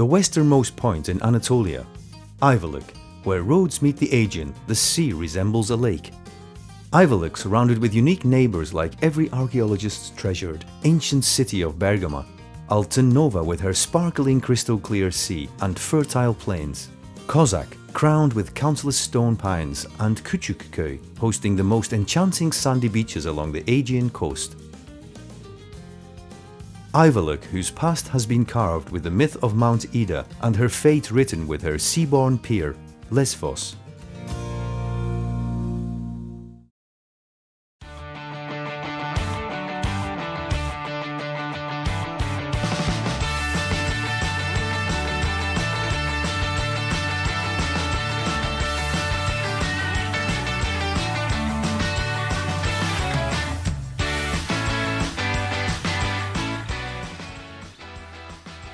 the westernmost point in Anatolia. Ayvalık, where roads meet the Aegean, the sea resembles a lake. Ayvalık surrounded with unique neighbors like every archaeologist's treasured ancient city of Bergama, Altınova with her sparkling crystal clear sea and fertile plains, Kozak crowned with countless stone pines and Küçükköy hosting the most enchanting sandy beaches along the Aegean coast. Ayvalık, whose past has been carved with the myth of Mount Ida and her fate written with her seaborne peer, Lesvos.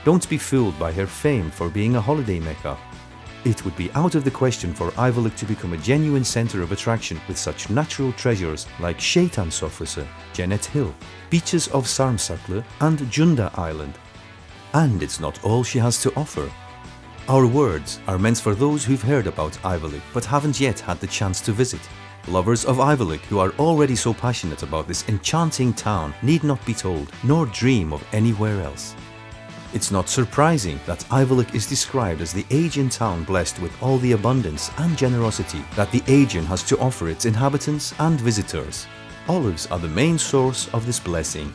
Don't be fooled by her fame for being a holiday mecca. It would be out of the question for Ayvalık to become a genuine center of attraction with such natural treasures like Şeytan Sofrası, Cennet Hill, beaches of Sarımsaklı and Cunda Island. And it's not all she has to offer. Our words are meant for those who've heard about Ayvalık but haven't yet had the chance to visit. Lovers of Ayvalık who are already so passionate about this enchanting town need not be told, nor dream of anywhere else. It's not surprising that Ayvalık is described as the Aegean town blessed with all the abundance and generosity that the Aegean has to offer its inhabitants and visitors. Olives are the main source of this blessing.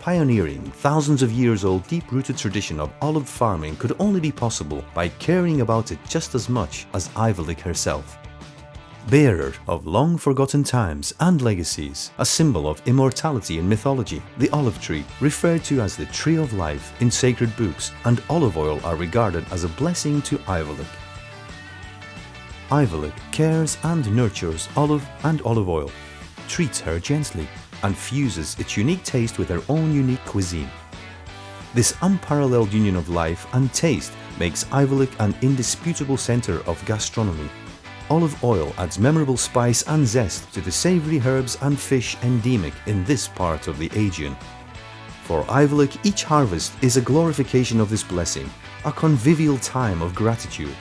Pioneering thousands of years old deep-rooted tradition of olive farming could only be possible by caring about it just as much as Ayvalık herself bearer of long forgotten times and legacies, a symbol of immortality in mythology, the olive tree, referred to as the tree of life in sacred books, and olive oil are regarded as a blessing to Ayvalık. Ayvalık cares and nurtures olive and olive oil, treats her gently, and fuses its unique taste with her own unique cuisine. This unparalleled union of life and taste makes Ayvalık an indisputable center of gastronomy olive oil adds memorable spice and zest to the savory herbs and fish endemic in this part of the Aegean. For Ayvalık, each harvest is a glorification of this blessing, a convivial time of gratitude.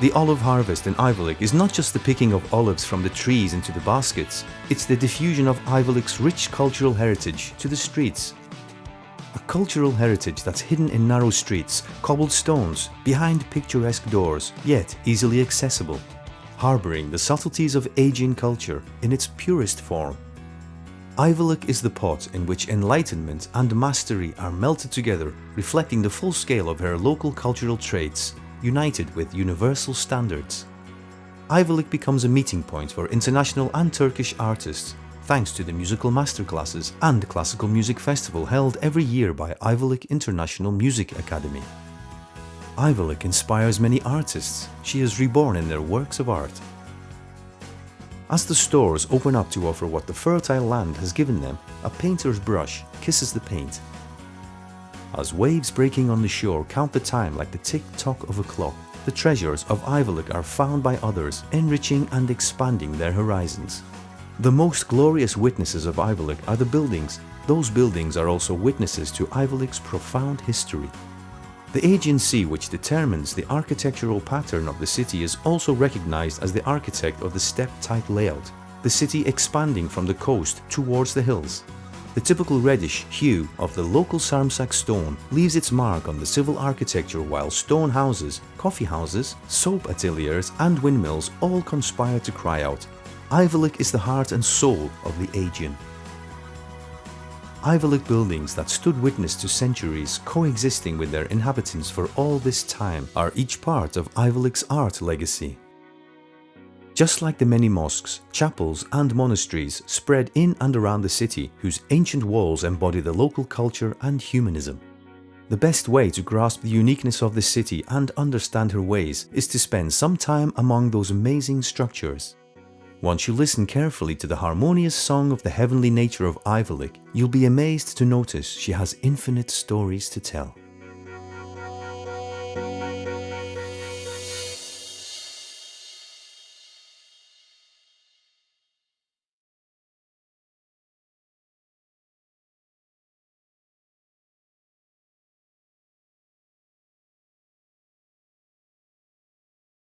The olive harvest in Ayvalık is not just the picking of olives from the trees into the baskets, it's the diffusion of Ayvalık's rich cultural heritage to the streets. A cultural heritage that's hidden in narrow streets, cobbled stones, behind picturesque doors, yet easily accessible harboring the subtleties of Aegean culture in its purest form. Ayvalık is the pot in which enlightenment and mastery are melted together, reflecting the full scale of her local cultural traits, united with universal standards. Ayvalık becomes a meeting point for international and Turkish artists, thanks to the musical masterclasses and classical music festival held every year by Ayvalık International Music Academy. Ayvalık inspires many artists. She is reborn in their works of art. As the stores open up to offer what the fertile land has given them, a painter's brush kisses the paint. As waves breaking on the shore count the time like the tick-tock of a clock, the treasures of Ayvalık are found by others, enriching and expanding their horizons. The most glorious witnesses of Ayvalık are the buildings. Those buildings are also witnesses to Ayvalık's profound history. The agency which determines the architectural pattern of the city is also recognized as the architect of the step-type layout, the city expanding from the coast towards the hills. The typical reddish hue of the local Sarımsak stone leaves its mark on the civil architecture while stone houses, coffee houses, soap ateliers and windmills all conspire to cry out, Ayvalık is the heart and soul of the Aegean. Ayvalık buildings that stood witness to centuries coexisting with their inhabitants for all this time are each part of Ayvalık's art legacy. Just like the many mosques, chapels and monasteries spread in and around the city whose ancient walls embody the local culture and humanism. The best way to grasp the uniqueness of the city and understand her ways is to spend some time among those amazing structures. Once you listen carefully to the harmonious song of the heavenly nature of Ayvalık, you'll be amazed to notice she has infinite stories to tell.